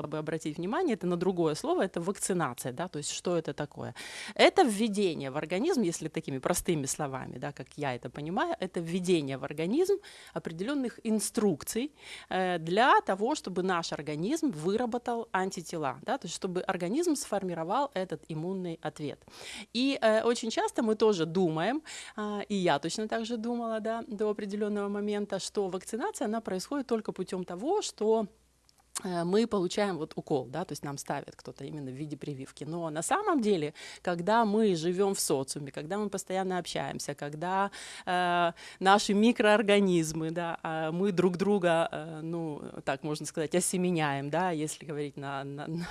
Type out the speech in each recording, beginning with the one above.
бы обратить внимание, это на другое слово, это вакцинация, да, то есть что это такое? Это введение в организм, если такими простыми словами, да, как я это понимаю, это введение в организм определенных инструкций э, для того, чтобы наш организм выработал антитела, да, то есть чтобы организм сформировал этот иммунный ответ. И э, очень часто мы тоже думаем, э, и я точно так же думала, да, до определенного момента, что вакцинация, она происходит только путем того, что мы получаем вот укол, да, то есть нам ставят кто-то именно в виде прививки. Но на самом деле, когда мы живем в социуме, когда мы постоянно общаемся, когда э, наши микроорганизмы, да, э, мы друг друга, э, ну, так можно сказать, осеменяем, да, если говорить на, на, на,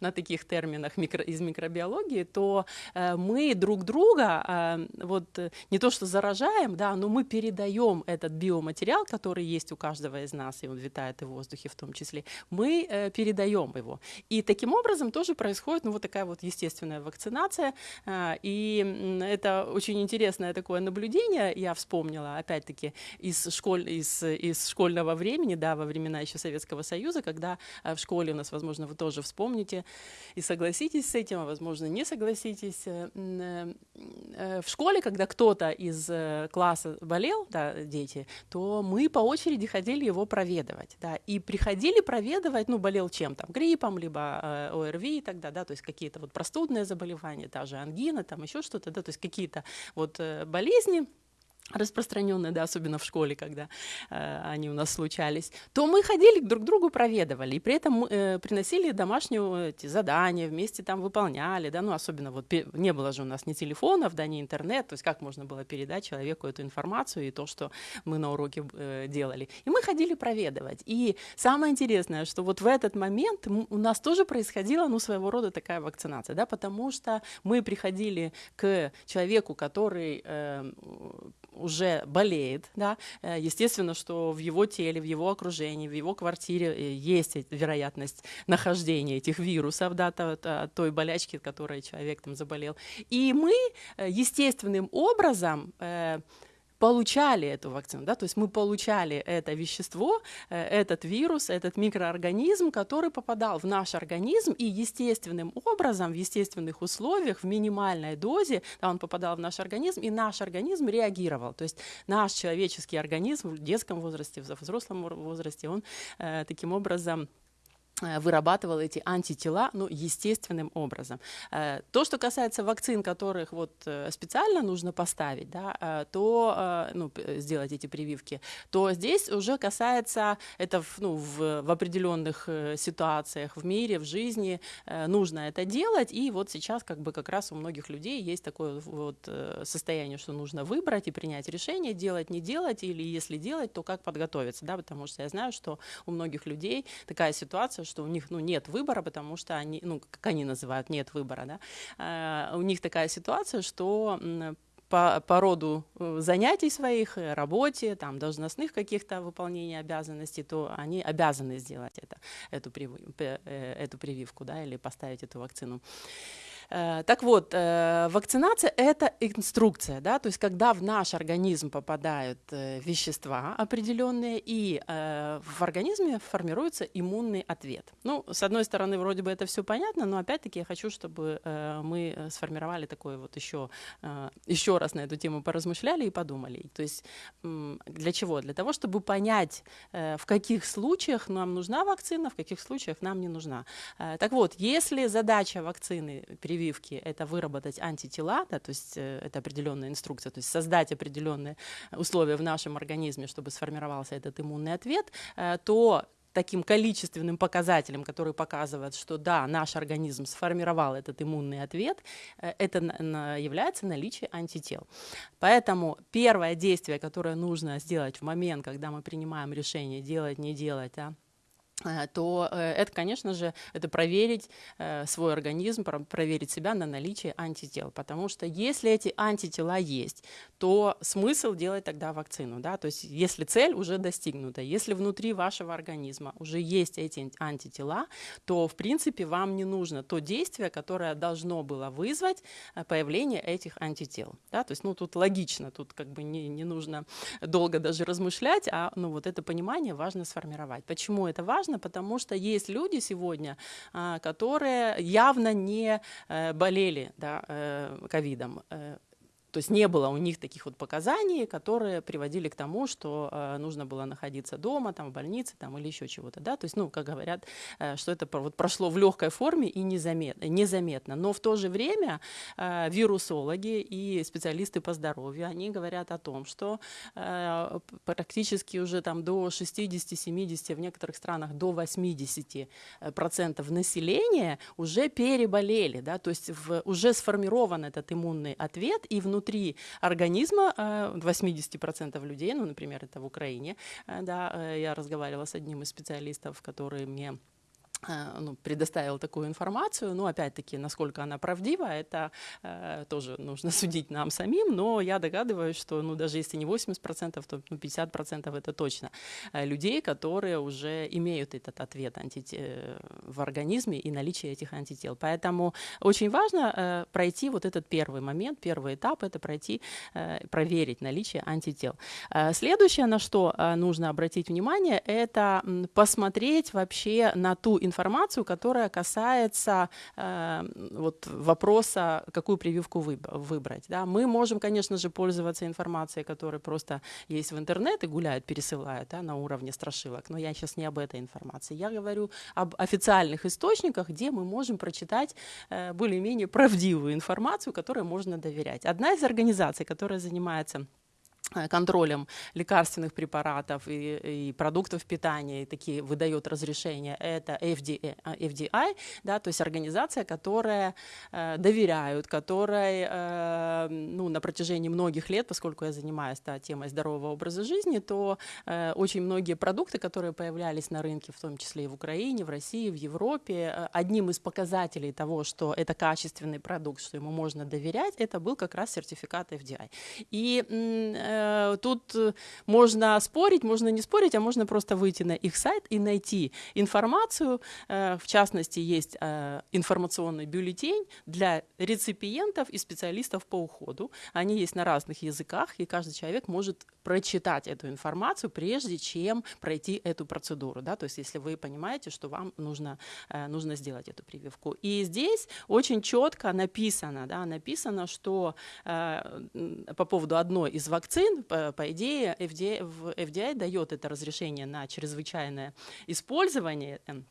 на таких терминах микро, из микробиологии, то э, мы друг друга э, вот не то что заражаем, да, но мы передаем этот биоматериал, который есть у каждого из нас, и он витает и в воздухе в том числе, мы э, передаем его. И таким образом тоже происходит ну, вот такая вот естественная вакцинация. Э, и это очень интересное такое наблюдение, я вспомнила, опять-таки, из, школь, из, из школьного времени, да, во времена еще Советского Союза, когда э, в школе у нас, возможно, вы тоже вспомните и согласитесь с этим, а возможно, не согласитесь. Э, э, в школе, когда кто-то из класса болел, да, дети, то мы по очереди ходили его проведывать, да, и приходили проведывать, ну, болел чем? Там, гриппом, либо э, ОРВИ тогда, да, то есть какие-то вот простудные заболевания, та же ангина, там еще что-то, да, то есть какие-то вот э, болезни, распространенные, да, особенно в школе, когда э, они у нас случались, то мы ходили друг к другу, проведывали, и при этом э, приносили домашние эти задания, вместе там выполняли, да, ну, особенно вот не было же у нас ни телефонов, да, ни интернет, то есть как можно было передать человеку эту информацию и то, что мы на уроке э, делали. И мы ходили проведывать. И самое интересное, что вот в этот момент у нас тоже происходила, ну, своего рода такая вакцинация, да, потому что мы приходили к человеку, который э, уже болеет, да, э, естественно, что в его теле, в его окружении, в его квартире э, есть вероятность нахождения этих вирусов, да, той болячки, которой человек там заболел. И мы э, естественным образом получали эту вакцину, да, то есть мы получали это вещество, э, этот вирус, этот микроорганизм, который попадал в наш организм и естественным образом, в естественных условиях, в минимальной дозе, да, он попадал в наш организм, и наш организм реагировал. То есть наш человеческий организм в детском возрасте, в взрослом возрасте, он э, таким образом вырабатывал эти антитела ну, естественным образом. Э, то, что касается вакцин, которых вот э, специально нужно поставить, да, то ну, сделать эти прививки, то здесь уже касается это ну, в, в определенных ситуациях в мире, в жизни нужно это делать. И вот сейчас как бы как раз у многих людей есть такое вот состояние, что нужно выбрать и принять решение, делать, не делать, или если делать, то как подготовиться, да, потому что я знаю, что у многих людей такая ситуация, что у них ну, нет выбора, потому что они, ну, как они называют, нет выбора, да, а, у них такая ситуация, что по, по роду э, занятий своих, э, работе, там, должностных каких-то выполнения обязанностей, то они обязаны сделать это, эту, э, эту прививку да, или поставить эту вакцину. Э, так вот, э, вакцинация – это инструкция, да, то есть когда в наш организм попадают э, вещества определенные, и в организме формируется иммунный ответ. Ну, с одной стороны, вроде бы это все понятно, но опять-таки я хочу, чтобы мы сформировали такой вот еще, еще раз на эту тему поразмышляли и подумали. То есть для чего? Для того, чтобы понять, в каких случаях нам нужна вакцина, в каких случаях нам не нужна. Так вот, если задача вакцины привить прививки – это выработать антитела, да, то есть э, это определенная инструкция, то есть создать определенные условия в нашем организме, чтобы сформировался этот иммунный ответ, э, то таким количественным показателем, который показывает, что да, наш организм сформировал этот иммунный ответ, э, это является наличие антител. Поэтому первое действие, которое нужно сделать в момент, когда мы принимаем решение делать, не делать, Э, то э, это, конечно же, это проверить э, свой организм, проверить себя на наличие антител. Потому что если эти антитела есть, то смысл делать тогда вакцину. Да? То есть если цель уже достигнута, если внутри вашего организма уже есть эти антитела, то, в принципе, вам не нужно то действие, которое должно было вызвать появление этих антител. Да? То есть, ну, тут логично, тут как бы не, не нужно долго даже размышлять, а ну, вот это понимание важно сформировать. Почему это важно? Важно, потому что есть люди сегодня, а, которые явно не э, болели да, э, ковидом. Э, то есть не было у них таких вот показаний, которые приводили к тому, что э, нужно было находиться дома, там, в больнице там, или еще чего-то. Да? То есть, ну, как говорят, э, что это вот прошло в легкой форме и незаметно. незаметно. Но в то же время э, вирусологи и специалисты по здоровью, они говорят о том, что э, практически уже там до 60-70, в некоторых странах до 80% процентов населения уже переболели. Да? То есть в, уже сформирован этот иммунный ответ, и внутри внутри организма 80% э, людей, ну, например, это в Украине, э, да, э, я разговаривала с одним из специалистов, который мне ну, предоставил такую информацию, но опять-таки, насколько она правдива, это э, тоже нужно судить нам самим, но я догадываюсь, что ну, даже если не 80%, то ну, 50% это точно э, людей, которые уже имеют этот ответ антите... Э, в организме и наличие этих антител. Поэтому очень важно э, пройти вот этот первый момент, первый этап, это пройти, э, проверить наличие антител. Э, следующее, на что э, нужно обратить внимание, это посмотреть вообще на ту информацию, информацию, которая касается э, вот вопроса, какую прививку выбрать. Да. Мы можем, конечно же, пользоваться информацией, которая просто есть в интернете, гуляют, пересылают да, на уровне страшилок, но я сейчас не об этой информации. Я говорю об официальных источниках, где мы можем прочитать э, более-менее правдивую информацию, которой можно доверять. Одна из организаций, которая занимается контролем лекарственных препаратов и, и продуктов питания, и такие выдает разрешения, это FDA, FDI, да, то есть организация, которая э, доверяют, которой э, ну, на протяжении многих лет, поскольку я занимаюсь да, темой здорового образа жизни, то э, очень многие продукты, которые появлялись на рынке, в том числе и в Украине, в России, в Европе, э, одним из показателей того, что это качественный продукт, что ему можно доверять, это был как раз сертификат FDI. И э, Э, тут э, можно спорить, можно не спорить, а можно просто выйти на их сайт и найти информацию. Э, в частности, есть информационный бюллетень для реципиентов и специалистов по уходу. Они есть на разных языках, и каждый человек может прочитать эту информацию, прежде чем пройти эту процедуру. Да? То есть если вы понимаете, что вам нужно, нужно сделать эту прививку. И здесь очень четко написано, да, написано, что по поводу одной из вакцин, по, идее, FDA, FDA дает это разрешение на чрезвычайное использование эм,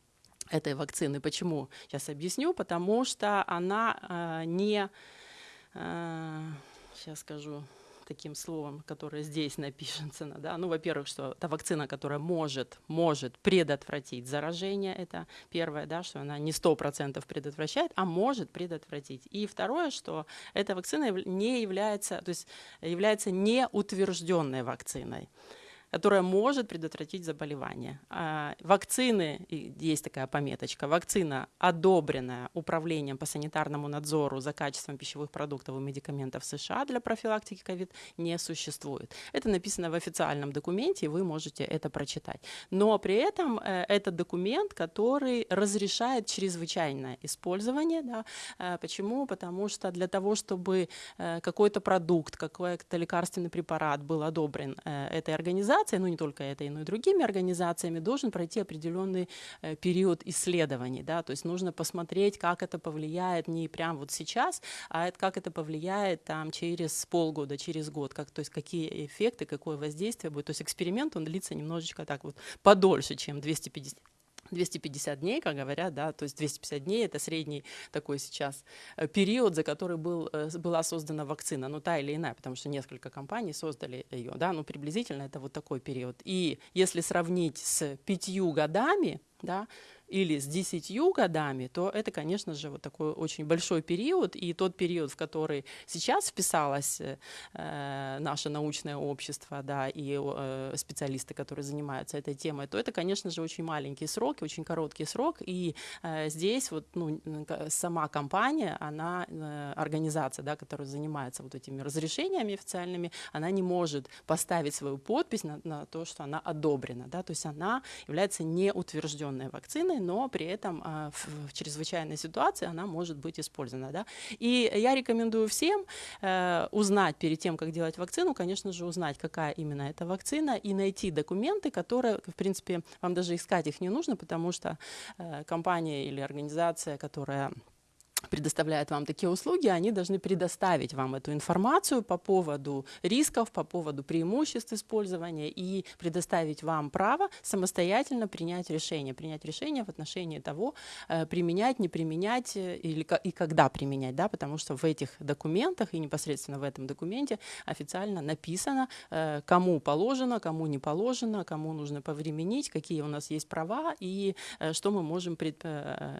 этой вакцины. Почему? Сейчас объясню. Потому что она э, не... Э, сейчас скажу таким словом, которое здесь напишется, да, ну, во-первых, что это вакцина, которая может, может предотвратить заражение, это первое, да, что она не сто процентов предотвращает, а может предотвратить. И второе, что эта вакцина не является, то есть является неутвержденной вакциной которая может предотвратить заболевание. А, вакцины, есть такая пометочка, вакцина, одобренная Управлением по санитарному надзору за качеством пищевых продуктов и медикаментов США для профилактики ковид, не существует. Это написано в официальном документе, и вы можете это прочитать. Но при этом э, это документ, который разрешает чрезвычайное использование. Да? Э, почему? Потому что для того, чтобы э, какой-то продукт, какой-то лекарственный препарат был одобрен этой организацией, организацией, ну не только этой, но и другими организациями, должен пройти определенный э, период исследований. Да? То есть нужно посмотреть, как это повлияет не прямо вот сейчас, а как это повлияет там, через полгода, через год, как, то есть какие эффекты, какое воздействие будет. То есть эксперимент, он длится немножечко так вот подольше, чем 250 250 дней, как говорят, да, то есть 250 дней это средний такой сейчас э, период, за который был, э, была создана вакцина, ну та или иная, потому что несколько компаний создали ее, да, ну приблизительно это вот такой период. И если сравнить с пятью годами, да, или с 10 годами, то это, конечно же, вот такой очень большой период, и тот период, в который сейчас вписалось э, наше научное общество, да, и э, специалисты, которые занимаются этой темой, то это, конечно же, очень маленький срок, очень короткий срок, и э, здесь вот, ну, сама компания, она, э, организация, да, которая занимается вот этими разрешениями официальными, она не может поставить свою подпись на, на то, что она одобрена, да, то есть она является неутвержденной вакциной, но при этом а, в, чрезвычайной ситуации она может быть использована. Да? И я рекомендую всем э, узнать перед тем, как делать вакцину, конечно же, узнать, какая именно эта вакцина, и найти документы, которые, в принципе, вам даже искать их не нужно, потому что э, компания или организация, которая предоставляют вам такие услуги, они должны предоставить вам эту информацию по поводу рисков, по поводу преимуществ использования и предоставить вам право самостоятельно принять решение, принять решение в отношении того, э, применять, не применять э, или, и когда применять, да, потому что в этих документах и непосредственно в этом документе официально написано, э, кому положено, кому не положено, кому нужно повременить, какие у нас есть права и что мы можем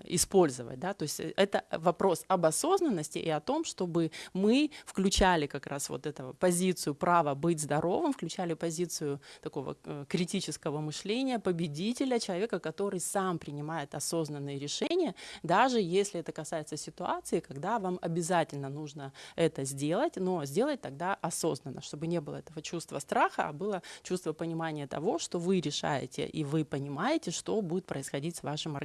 использовать, да, то есть это вопрос об осознанности и о том, чтобы мы включали как раз вот эту позицию права быть здоровым, включали позицию такого э, критического мышления, победителя, человека, который сам принимает осознанные решения, даже если это касается ситуации, когда вам обязательно нужно это сделать, но сделать тогда осознанно, чтобы не было этого чувства страха, а было чувство понимания того, что вы решаете и вы понимаете, что будет происходить с вашим организмом.